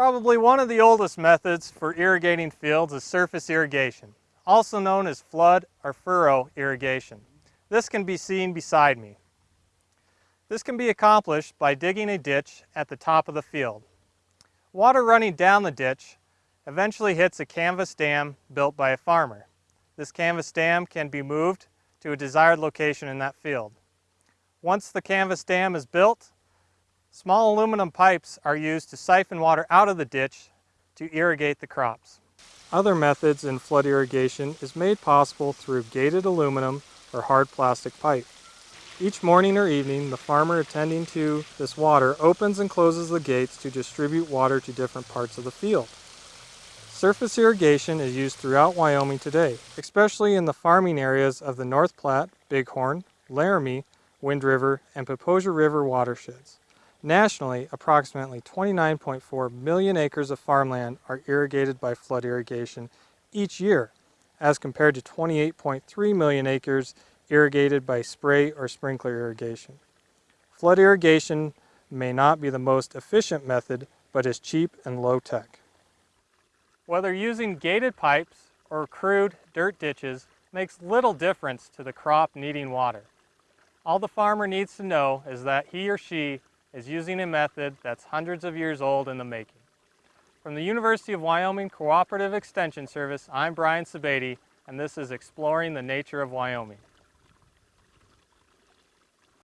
Probably one of the oldest methods for irrigating fields is surface irrigation, also known as flood or furrow irrigation. This can be seen beside me. This can be accomplished by digging a ditch at the top of the field. Water running down the ditch eventually hits a canvas dam built by a farmer. This canvas dam can be moved to a desired location in that field. Once the canvas dam is built, Small aluminum pipes are used to siphon water out of the ditch to irrigate the crops. Other methods in flood irrigation is made possible through gated aluminum or hard plastic pipe. Each morning or evening, the farmer attending to this water opens and closes the gates to distribute water to different parts of the field. Surface irrigation is used throughout Wyoming today, especially in the farming areas of the North Platte, Bighorn, Laramie, Wind River, and Popo Agie River watersheds. Nationally, approximately 29.4 million acres of farmland are irrigated by flood irrigation each year, as compared to 28.3 million acres irrigated by spray or sprinkler irrigation. Flood irrigation may not be the most efficient method, but is cheap and low-tech. Whether using gated pipes or crude dirt ditches makes little difference to the crop needing water. All the farmer needs to know is that he or she is using a method that's hundreds of years old in the making. From the University of Wyoming Cooperative Extension Service, I'm Brian Sebade, and this is Exploring the Nature of Wyoming.